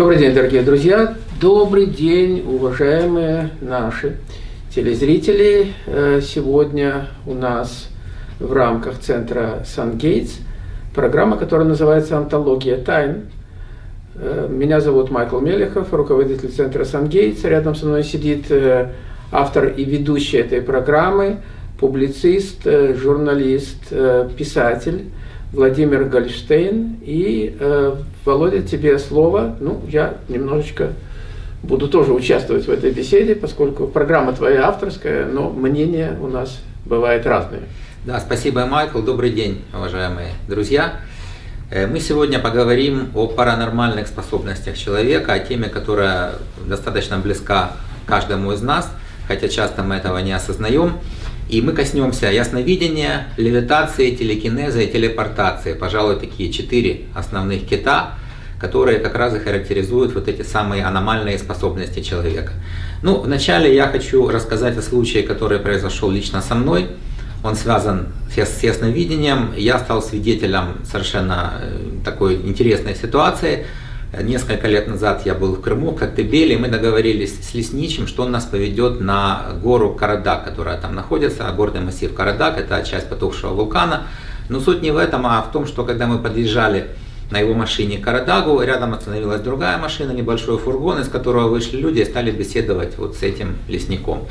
Добрый день, дорогие друзья! Добрый день, уважаемые наши телезрители! Э, сегодня у нас в рамках центра «Сан-Гейтс» программа, которая называется «Антология тайн». Э, меня зовут Майкл Мелехов, руководитель центра «Сан-Гейтс». Рядом со мной сидит э, автор и ведущий этой программы, публицист, журналист, писатель Владимир Гольштейн. И, Володя, тебе слово. Ну, я немножечко буду тоже участвовать в этой беседе, поскольку программа твоя авторская, но мнения у нас бывают разные. Да, спасибо, Майкл. Добрый день, уважаемые друзья. Э, мы сегодня поговорим о паранормальных способностях человека, о теме, которая достаточно близка каждому из нас, хотя часто мы этого не осознаем. И мы коснемся ясновидения, левитации, телекинеза и телепортации. Пожалуй, такие четыре основных кита, которые как раз и характеризуют вот эти самые аномальные способности человека. Ну, вначале я хочу рассказать о случае, который произошел лично со мной. Он связан с ясновидением. Я стал свидетелем совершенно э, такой интересной ситуации. Несколько лет назад я был в Крыму, в Коктебеле, и мы договорились с лесничим, что он нас поведет на гору Карадак, которая там находится, горный массив Карадак, это часть потухшего вулкана. Но суть не в этом, а в том, что когда мы подъезжали на его машине к Карадагу, рядом остановилась другая машина, небольшой фургон, из которого вышли люди и стали беседовать вот с этим лесником.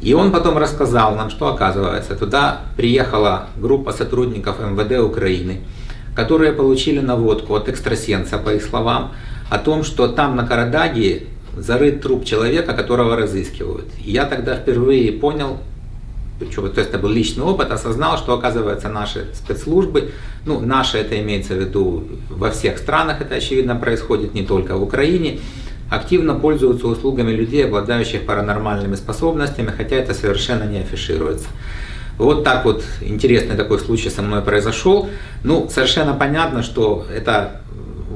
И он потом рассказал нам, что оказывается, туда приехала группа сотрудников МВД Украины, которые получили наводку от экстрасенса, по их словам, о том, что там на Карадаге зарыт труп человека, которого разыскивают. Я тогда впервые понял, то есть это был личный опыт, осознал, что оказывается наши спецслужбы, ну наши это имеется в виду во всех странах, это очевидно происходит не только в Украине, активно пользуются услугами людей, обладающих паранормальными способностями, хотя это совершенно не афишируется. Вот так вот интересный такой случай со мной произошел. Ну, совершенно понятно, что это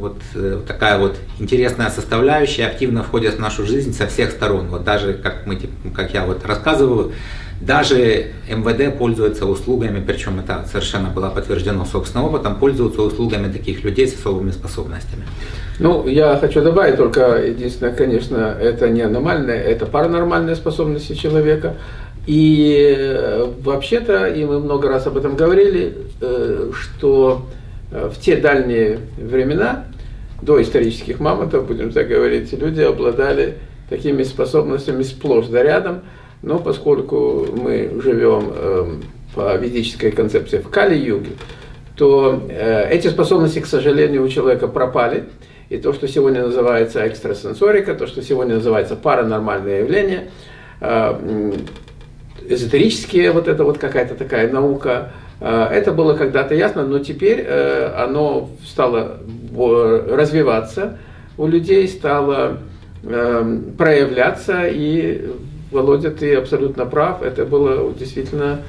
вот э, такая вот интересная составляющая активно входит в нашу жизнь со всех сторон. Вот даже, как, мы, как я вот рассказываю, даже МВД пользуется услугами, причем это совершенно было подтверждено собственным опытом, пользуются услугами таких людей с особыми способностями. Ну, я хочу добавить только, единственное, конечно, это не аномальные, это паранормальные способности человека. И э, вообще-то, и мы много раз об этом говорили, э, что э, в те дальние времена, до исторических мамонтов, будем так говорить, люди обладали такими способностями сплошь да рядом, но поскольку мы живем эм, по ведической концепции в Кали-юге, то эти способности, к сожалению, у человека пропали. И то, что сегодня называется экстрасенсорика, то, что сегодня называется паранормальное явление, эзотерические, вот это вот какая-то такая наука, э, это было когда-то ясно, но теперь оно стало развиваться у людей, стало проявляться и Володя, ты абсолютно прав. Это было действительно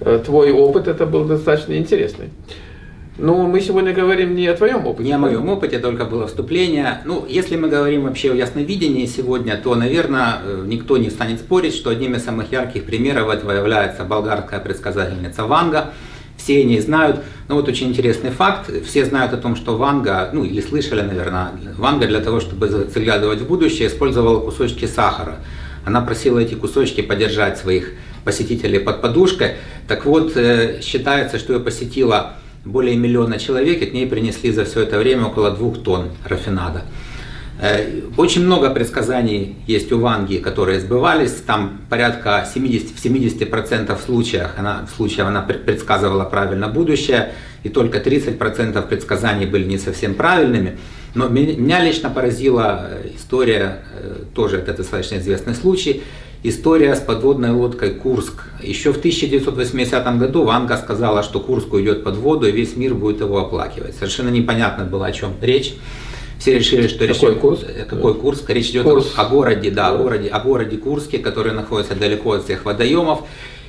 э, твой опыт, это был достаточно интересный. Но мы сегодня говорим не о твоем опыте. Не о моем опыте, только было вступление. Ну, если мы говорим вообще о ясновидении сегодня, то, наверное, э, никто не станет спорить, что одним из самых ярких примеров этого является болгарская предсказательница Ванга. Все о ней знают. Но вот очень интересный факт. Все знают о том, что Ванга, ну или слышали, наверное, Ванга для того, чтобы заглядывать в будущее, использовала кусочки сахара. Она просила эти кусочки подержать своих посетителей под подушкой. Так вот, э, считается, что ее посетило более миллиона человек, и к ней принесли за все это время около двух тонн рафинада. Э, очень много предсказаний есть у Ванги, которые сбывались. Там порядка 70, в 70% случаях она, случаев она предсказывала правильно будущее, и только 30% предсказаний были не совсем правильными. Но меня лично поразила э, история, э, тоже это достаточно известный случай, история с подводной лодкой «Курск». Еще в 1980 году Ванга сказала, что Курск уйдет под воду и весь мир будет его оплакивать. Совершенно непонятно было, о чем речь. Все решили, что какой речь, Курск? Э, какой Курск? Речь идет Курск. о городе, да, о городе, о городе Курске, который находится далеко от всех водоемов.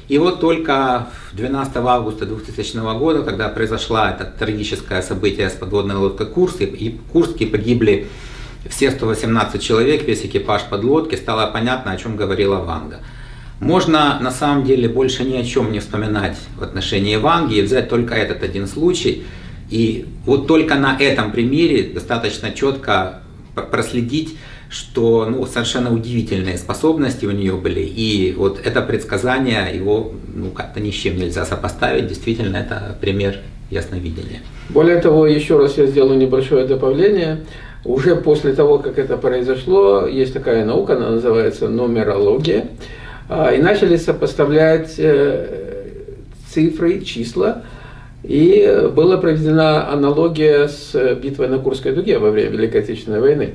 И вот только 12 августа 2000 года, когда произошла это трагическое событие с подводной лодкой Курск, и в Курске погибли все 118 человек, весь экипаж подлодки, стало понятно, о чем говорила Ванга. Можно на самом деле больше ни о чем не вспоминать в отношении Ванги и взять только этот один случай. И вот только на этом примере достаточно четко проследить, что ну, совершенно удивительные способности у нее были. И вот это предсказание, его ну, как-то ни с чем нельзя сопоставить. Действительно, это пример ясновидения. Более того, еще раз я сделаю небольшое добавление. Уже после того, как это произошло, есть такая наука, она называется нумерология, а, и начали сопоставлять э, цифры, числа, и была проведена аналогия с битвой на Курской дуге во время Великой Отечественной войны.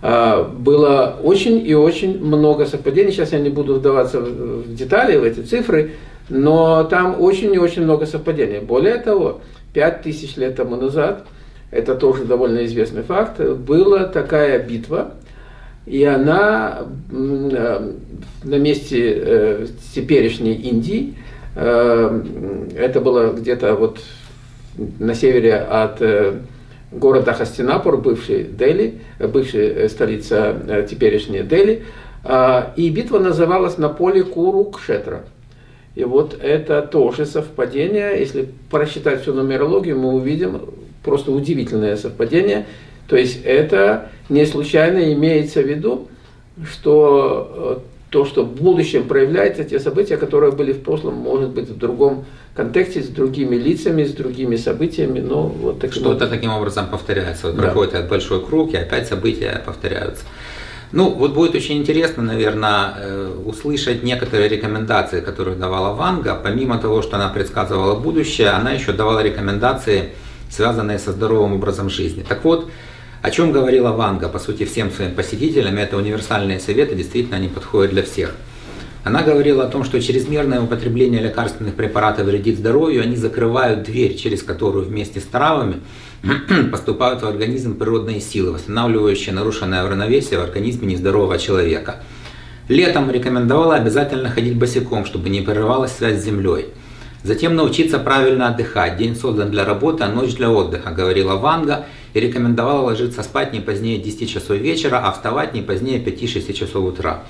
А, было очень и очень много совпадений. Сейчас я не буду вдаваться в детали, в эти цифры, но там очень и очень много совпадений. Более того, пять тысяч лет тому назад, это тоже довольно известный факт, была такая битва, и она э, на месте э, теперешней Индии, э, это было где-то вот на севере от города Хастинапур, бывший Дели, бывшая столица теперешняя Дели, и битва называлась на поле Курукшетра. И вот это тоже совпадение. Если просчитать всю нумерологию, мы увидим просто удивительное совпадение. То есть это не случайно имеется в виду, что э, то, что в будущем проявляется, те события, которые были в прошлом, может быть, в другом контексте, с другими лицами, с другими событиями, но вот таким Что-то таким образом повторяется. Вот да. проходит большой круг, и опять события повторяются. Ну, вот будет очень интересно, наверное, э, услышать некоторые рекомендации, которые давала Ванга. Помимо того, что она предсказывала будущее, она еще давала рекомендации, связанные со здоровым образом жизни. Так вот, о чем говорила Ванга, по сути, всем своим посетителям, это универсальные советы, действительно, они подходят для всех. Она говорила о том, что чрезмерное употребление лекарственных препаратов вредит здоровью, они закрывают дверь, через которую вместе с травами поступают в организм природные силы, восстанавливающие нарушенное равновесие в организме нездорового человека. Летом рекомендовала обязательно ходить босиком, чтобы не прерывалась связь с землей. Затем научиться правильно отдыхать. День создан для работы, а ночь для отдыха, говорила Ванга и рекомендовала ложиться спать не позднее 10 часов вечера, а вставать не позднее 5-6 часов утра.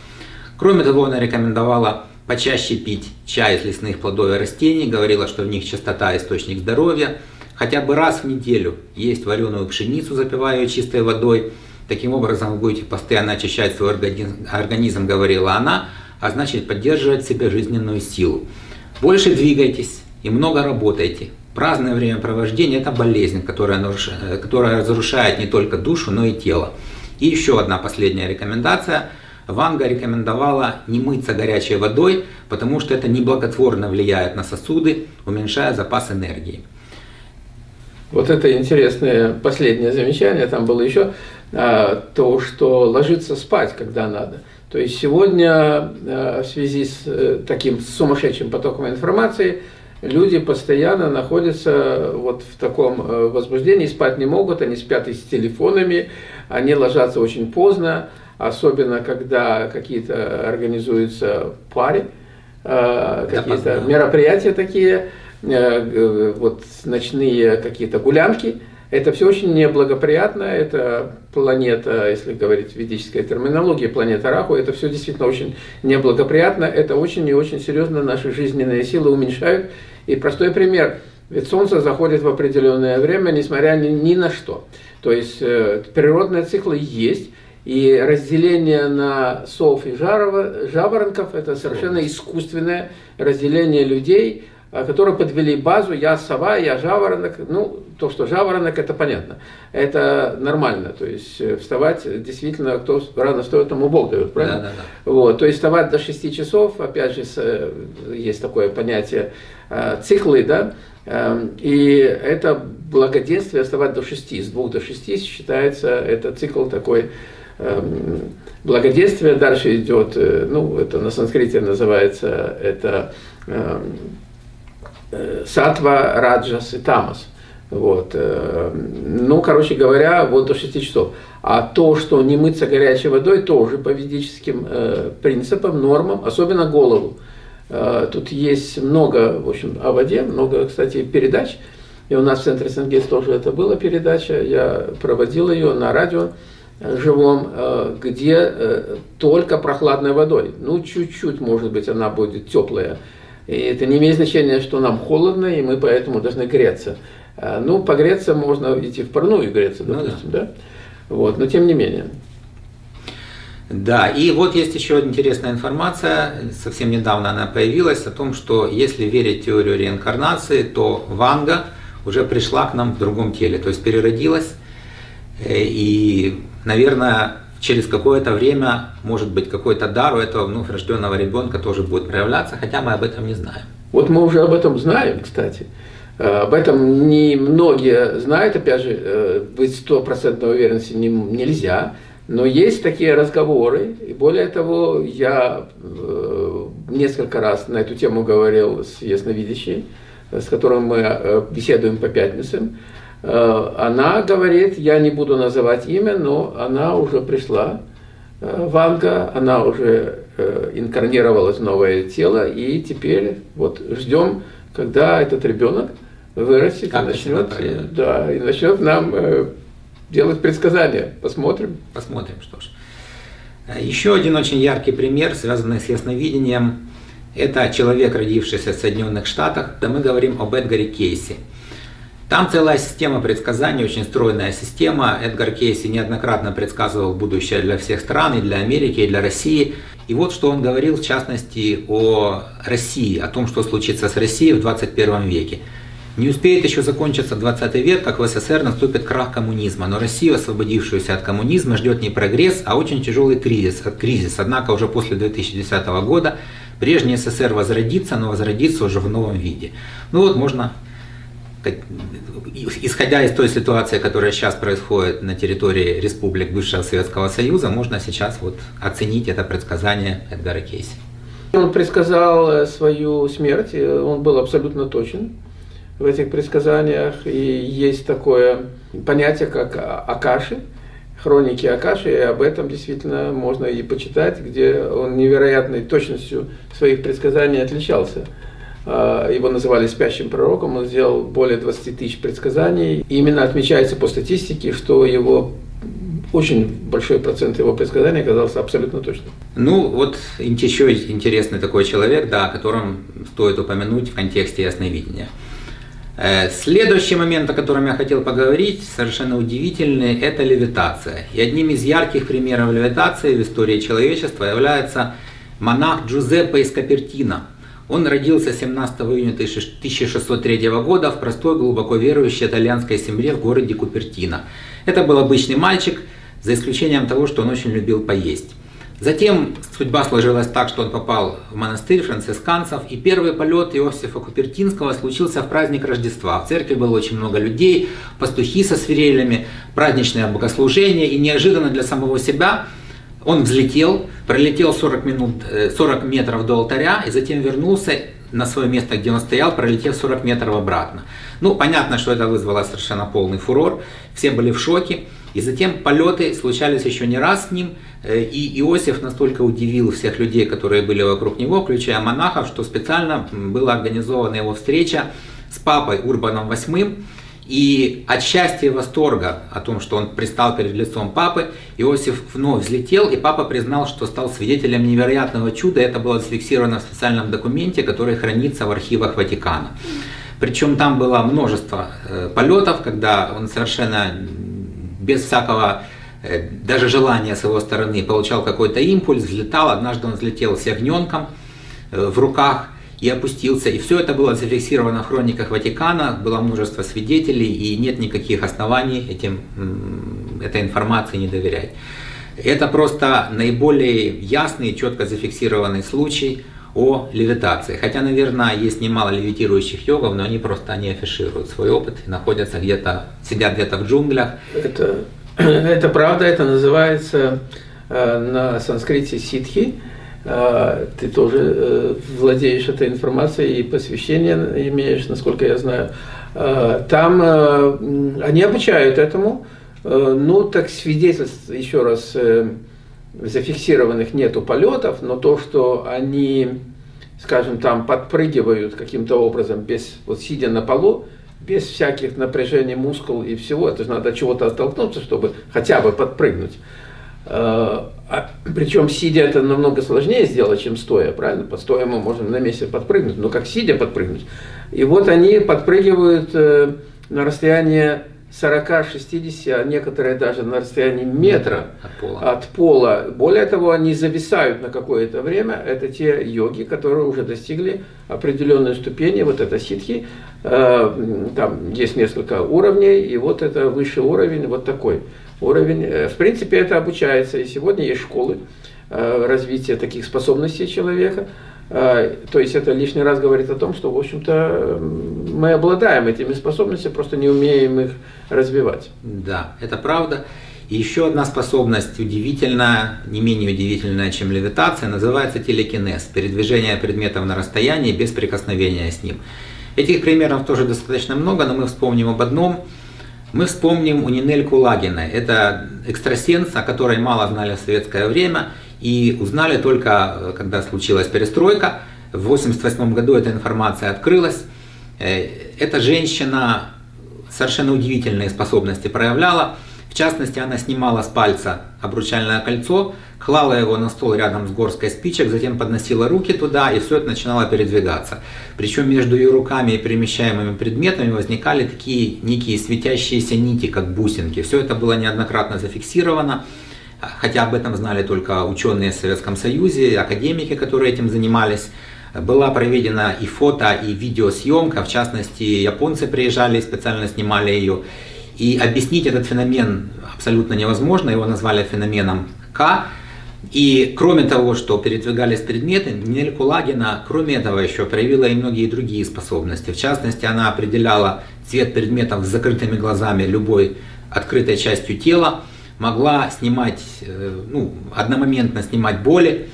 Кроме того, она рекомендовала почаще пить чай из лесных плодов и растений, говорила, что в них чистота – источник здоровья. Хотя бы раз в неделю есть вареную пшеницу, запивая ее чистой водой. Таким образом вы будете постоянно очищать свой организм, организм говорила она, а значит поддерживать в себе жизненную силу. Больше двигайтесь и много работайте. Праздное времяпровождение – это болезнь, которая, нарушает, которая разрушает не только душу, но и тело. И еще одна последняя рекомендация – Ванга рекомендовала не мыться горячей водой, потому что это неблаготворно влияет на сосуды, уменьшая запас энергии. Вот это интересное последнее замечание, там было еще а, то, что ложиться спать, когда надо. То есть сегодня а, в связи с а, таким сумасшедшим потоком информации люди постоянно находятся вот в таком а, возбуждении, спать не могут, они спят и с телефонами, они ложатся очень поздно, особенно когда какие-то организуются пари, э, какие-то мероприятия такие, э, вот ночные какие-то гулянки. Это все очень неблагоприятно, это планета, если говорить в ведической терминологии, планета Раху, это все действительно очень неблагоприятно, это очень и очень серьезно наши жизненные силы уменьшают. И простой пример, ведь Солнце заходит в определенное время, несмотря ни, ни на что. То есть э, природные циклы есть, и разделение на сов и жарова, жаворонков – это совершенно искусственное разделение людей, которые подвели базу «я сова, я жаворонок». Ну, то, что жаворонок – это понятно. Это нормально. То есть э, вставать действительно, кто рано встает, тому Бог дает, правильно? Да, да, да. Вот, то есть вставать до 6 часов, опять же, э, есть такое понятие э, циклы, да, эм, и это благоденствие вставать до 6, с 2 до 6 считается, это цикл такой Эм, благоденствие. Дальше идет, э, ну, это на санскрите называется, это эм, э, сатва, раджас и тамас. Вот. Э, ну, короче говоря, вот до 6 часов. А то, что не мыться горячей водой, тоже по ведическим принципам, нормам, особенно голову. Тут есть много, в общем, о воде, много, кстати, передач. И у нас в центре Сангейс тоже это была передача, я проводил ее на радио живом, э, где э, только прохладной водой. Ну, чуть-чуть, может быть, она будет теплая. И это не имеет значения, что нам холодно, и мы поэтому должны греться. Э, ну, погреться можно идти в парную греться, допустим, ну, да. да? Вот, но тем не менее. Да, и вот есть еще интересная информация, совсем недавно она появилась, о том, что если верить теорию реинкарнации, то Ванга уже пришла к нам в другом теле, то есть переродилась, э, и, наверное, через какое-то время, может быть, какой-то дар у этого вновь рожденного ребенка тоже будет проявляться, хотя мы об этом не знаем. Вот мы уже об этом знаем, кстати. Э, об этом не многие знают, опять же, э, быть стопроцентной уверенности нельзя, но есть такие разговоры, и более того, я э, несколько раз на эту тему говорил с ясновидящей, с которым мы беседуем по пятницам. Э, она говорит, я не буду называть имя, но она уже пришла, Ванга, она уже инкарнировалась в новое тело, и теперь вот ждем, когда этот ребенок вырастет как и начнет, да, и начнет нам делать предсказания. Посмотрим. Посмотрим, что ж. Еще один очень яркий пример, связанный с ясновидением, это человек, родившийся в Соединенных Штатах. Да мы говорим об Эдгаре Кейси. Там целая система предсказаний, очень стройная система. Эдгар Кейси неоднократно предсказывал будущее для всех стран, и для Америки, и для России. И вот что он говорил, в частности, о России, о том, что случится с Россией в 21 веке. Не успеет еще закончиться 20 век, как в СССР наступит крах коммунизма, но Россию, освободившуюся от коммунизма, ждет не прогресс, а очень тяжелый кризис. кризис. Однако уже после 2010 года прежний СССР возродится, но возродится уже в новом виде. Ну вот можно, исходя из той ситуации, которая сейчас происходит на территории республик бывшего Советского Союза, можно сейчас вот оценить это предсказание Эдгара Кейси. Он предсказал э, свою смерть, он был абсолютно точен в этих предсказаниях. И есть такое понятие, как Акаши, хроники Акаши, и об этом действительно можно и почитать, где он невероятной точностью своих предсказаний отличался. А, его называли спящим пророком, он сделал более 20 тысяч предсказаний. И именно отмечается по статистике, что его очень большой процент его предсказаний оказался абсолютно точным. Ну, вот еще интересный такой человек, да, о котором стоит упомянуть в контексте ясновидения. Э, следующий момент, о котором я хотел поговорить, совершенно удивительный, это левитация. И одним из ярких примеров левитации в истории человечества является монах Джузеппе из Капертино. Он родился 17 июня 1603 года в простой, глубоко верующей итальянской семье в городе Купертино. Это был обычный мальчик, за исключением того, что он очень любил поесть. Затем судьба сложилась так, что он попал в монастырь францисканцев, и первый полет Иосифа Купертинского случился в праздник Рождества. В церкви было очень много людей, пастухи со свирелями, праздничное богослужение, и неожиданно для самого себя он взлетел, пролетел 40, минут, 40 э, метров до алтаря, и затем вернулся на свое место, где он стоял, пролетев 40 метров обратно. Ну, понятно, что это вызвало совершенно полный фурор, все были в шоке. И затем полеты случались еще не раз с ним, э, и Иосиф настолько удивил всех людей, которые были вокруг него, включая монахов, что специально была организована его встреча с папой Урбаном VIII, и от счастья и восторга о том, что он пристал перед лицом папы, Иосиф вновь взлетел, и папа признал, что стал свидетелем невероятного чуда. Это было зафиксировано в специальном документе, который хранится в архивах Ватикана. Причем там было множество э, полетов, когда он совершенно без всякого э, даже желания с его стороны получал какой-то импульс, взлетал. Однажды он взлетел с ягненком э, в руках и опустился. И все это было зафиксировано в хрониках Ватикана, было множество свидетелей, и нет никаких оснований этим, этой информации не доверять. Это просто наиболее ясный четко зафиксированный случай о левитации. Хотя, наверное, есть немало левитирующих йогов, но они просто не афишируют свой опыт и находятся где-то, сидят где-то в джунглях. Это, это правда, это называется э, на санскрите ситхи. Э, ты тоже э, владеешь этой информацией и посвящение имеешь, насколько я знаю. Э, там э, они обучают этому. Э, ну, так свидетельств, еще раз, зафиксированных нету полетов, но то, что они, скажем, там подпрыгивают каким-то образом, без, вот сидя на полу, без всяких напряжений мускул и всего, это же надо чего-то оттолкнуться, чтобы хотя бы подпрыгнуть. А, а, причем сидя это намного сложнее сделать, чем стоя, правильно? Под стоя мы можем на месте подпрыгнуть, но как сидя подпрыгнуть. И вот они подпрыгивают э, на расстояние 40-60, а некоторые даже на расстоянии метра от пола. от пола. Более того, они зависают на какое-то время. Это те йоги, которые уже достигли определенной ступени, вот это ситхи. Э, там есть несколько уровней, и вот это высший уровень, вот такой уровень. Э, в принципе, это обучается, и сегодня есть школы э, развития таких способностей человека. А, то есть это лишний раз говорит о том, что, в общем-то, мы обладаем этими способностями, просто не умеем их развивать. Да, это правда. И еще одна способность удивительная, не менее удивительная, чем левитация, называется телекинез, передвижение предметов на расстоянии без прикосновения с ним. Этих примеров тоже достаточно много, но мы вспомним об одном. Мы вспомним у Нинель Кулагиной. Это экстрасенс, о которой мало знали в советское время – и узнали только, э, когда случилась перестройка. В 1988 году эта информация открылась. Э, эта женщина совершенно удивительные способности проявляла. В частности, она снимала с пальца обручальное кольцо, клала его на стол рядом с горской спичек, затем подносила руки туда, и все это начинало передвигаться. Причем между ее руками и перемещаемыми предметами возникали такие некие светящиеся нити, как бусинки. Все это было неоднократно зафиксировано хотя об этом знали только ученые в Советском Союзе, академики, которые этим занимались. Была проведена и фото, и видеосъемка, в частности, японцы приезжали и специально снимали ее. И объяснить этот феномен абсолютно невозможно, его назвали феноменом К. И кроме того, что передвигались предметы, Нель Кулагина, кроме этого, еще проявила и многие другие способности. В частности, она определяла цвет предметов с закрытыми глазами любой открытой частью тела могла снимать, э, ну, одномоментно снимать боли.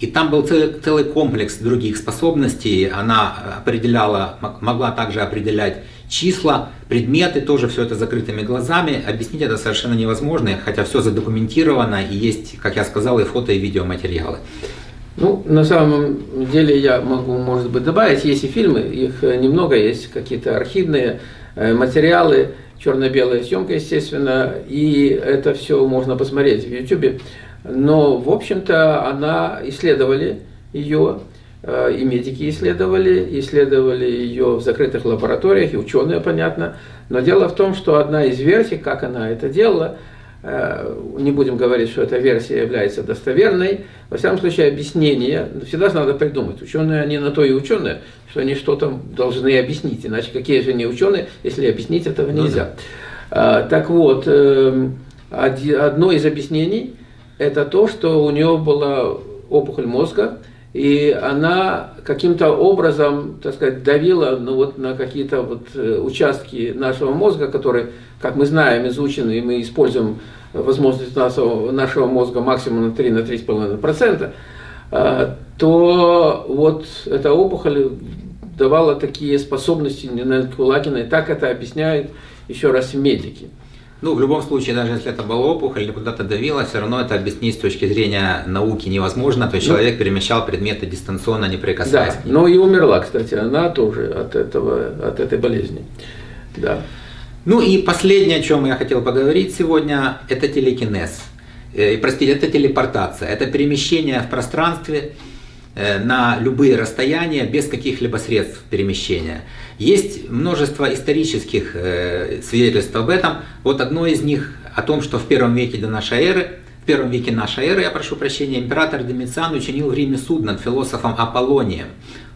И там был целый, целый комплекс других способностей. Она определяла, могла также определять числа, предметы, тоже все это закрытыми глазами. Объяснить это совершенно невозможно, хотя все задокументировано и есть, как я сказал, и фото, и видеоматериалы. Ну, на самом деле я могу, может быть, добавить, есть и фильмы, их немного, есть какие-то архивные э, материалы, черно-белая съемка, естественно, и это все можно посмотреть в YouTube. Но, в общем-то, она исследовали ее, э, и медики исследовали, исследовали ее в закрытых лабораториях, и ученые, понятно. Но дело в том, что одна из версий, как она это делала, Э, не будем говорить, что эта версия является достоверной. Во всяком случае, объяснение всегда надо придумать. Ученые, они на то и ученые, что они что-то должны объяснить. Иначе какие же они ученые, если объяснить этого ну нельзя. Ну, да. Так вот, э, одно из объяснений – это то, что у нее была опухоль мозга, и она каким-то образом, так сказать, давила ну, вот на какие-то вот э, участки нашего мозга, которые, как мы знаем, изучены, и мы используем возможность нашего, нашего мозга максимум на 3-3,5%, э, то вот эта опухоль давала такие способности Нинель Кулагиной, так это объясняют еще раз медики. Ну, в любом случае, даже если это была опухоль или куда-то давила, все равно это объяснить с точки зрения науки невозможно. То есть ну, человек перемещал предметы дистанционно, не прикасаясь да, к ним. Но и умерла, кстати, она тоже от, этого, от этой болезни. Да. Ну и последнее, о чем я хотел поговорить сегодня, это телекинез. Э, простите, это телепортация. Это перемещение в пространстве э, на любые расстояния без каких-либо средств перемещения. Есть множество исторических э, свидетельств об этом. Вот одно из них о том, что в первом веке до нашей эры, в первом веке нашей эры, я прошу прощения, император Домициан учинил в Риме суд над философом Аполлонием.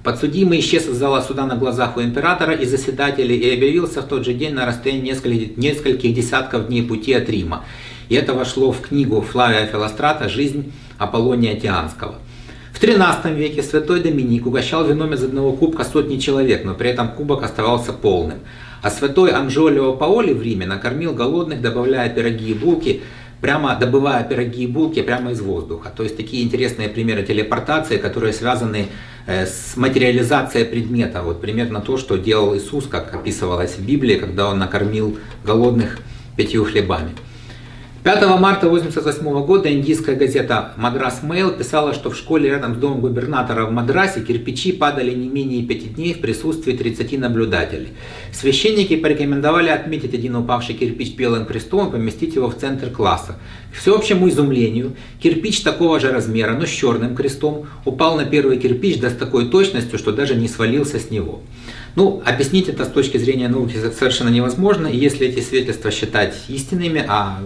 Подсудимый исчез из зала суда на глазах у императора и заседателей и объявился в тот же день на расстоянии нескольких, нескольких десятков дней пути от Рима. И это вошло в книгу Флавия Филострата «Жизнь Аполлония Тианского». В XIII веке святой Доминик угощал вином из одного кубка сотни человек, но при этом кубок оставался полным. А святой Анжолио Паоли в Риме накормил голодных, добавляя пироги и булки, прямо добывая пироги и булки прямо из воздуха. То есть такие интересные примеры телепортации, которые связаны э, с материализацией предмета. Вот примерно то, что делал Иисус, как описывалось в Библии, когда он накормил голодных пятью хлебами. 5 марта 1988 года индийская газета «Мадрас Мэйл» писала, что в школе рядом с домом губернатора в Мадрасе кирпичи падали не менее пяти дней в присутствии 30 наблюдателей. Священники порекомендовали отметить один упавший кирпич белым крестом и поместить его в центр класса. К всеобщему изумлению, кирпич такого же размера, но с черным крестом, упал на первый кирпич да с такой точностью, что даже не свалился с него. Ну, объяснить это с точки зрения науки совершенно невозможно, и если эти свидетельства считать истинными, а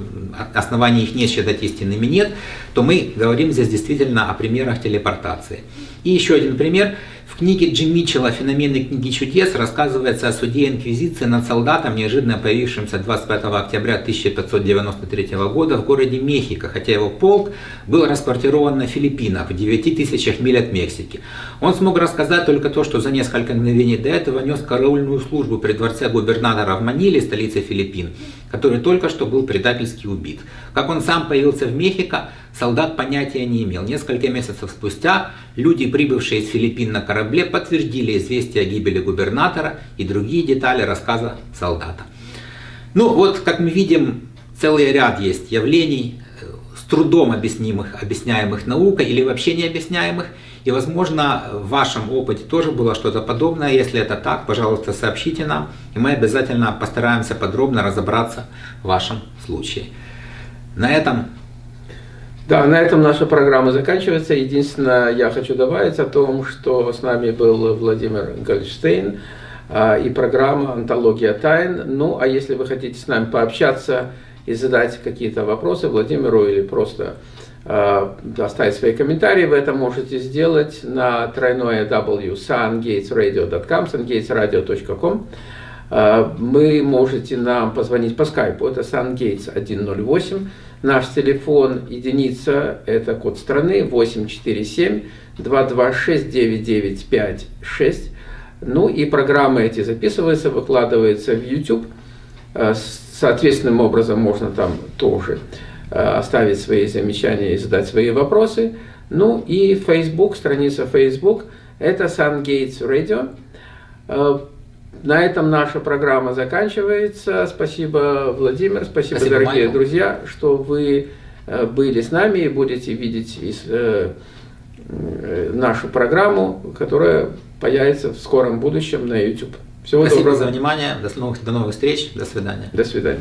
оснований их не считать истинными нет, то мы говорим здесь действительно о примерах телепортации. И еще один пример. В книге Джим Митчелла «Феномены книги чудес» рассказывается о суде Инквизиции над солдатом, неожиданно появившимся 25 октября 1593 года в городе Мехико, хотя его полк был расквартирован на Филиппинах в 9 тысячах миль от Мексики. Он смог рассказать только то, что за несколько мгновений до этого нес караульную службу при дворце губернатора в Маниле, столице Филиппин, который только что был предательски убит. Как он сам появился в Мехико, солдат понятия не имел. Несколько месяцев спустя люди, прибывшие из Филиппин на корабле, подтвердили известие о гибели губернатора и другие детали рассказа солдата. Ну вот, как мы видим, целый ряд есть явлений, э, с трудом объяснимых, объясняемых наукой или вообще не объясняемых. И, возможно, в вашем опыте тоже было что-то подобное. Если это так, пожалуйста, сообщите нам, и мы обязательно постараемся подробно разобраться в вашем случае. На этом да, на этом наша программа заканчивается. Единственное, я хочу добавить о том, что с нами был Владимир Гольштейн а, и программа «Антология тайн». Ну, а если вы хотите с нами пообщаться и задать какие-то вопросы Владимиру или просто э, оставить свои комментарии, вы это можете сделать на тройное w sungatesradio.com, sungatesradio.com. Э, вы можете нам позвонить по скайпу, это sungates 108. Наш телефон единица, это код страны 847 226 9956. Ну и программы эти записываются, выкладываются в YouTube. Э, соответственным образом можно там тоже э, оставить свои замечания и задать свои вопросы. Ну и Facebook, страница Facebook, это SunGates Radio. Э, на этом наша программа заканчивается. Спасибо, Владимир, спасибо, спасибо дорогие Майкл. друзья, что вы были с нами и будете видеть из, э, нашу программу, которая появится в скором будущем на YouTube. Всего Спасибо доброго. за внимание. До новых, до новых встреч. До свидания. До свидания.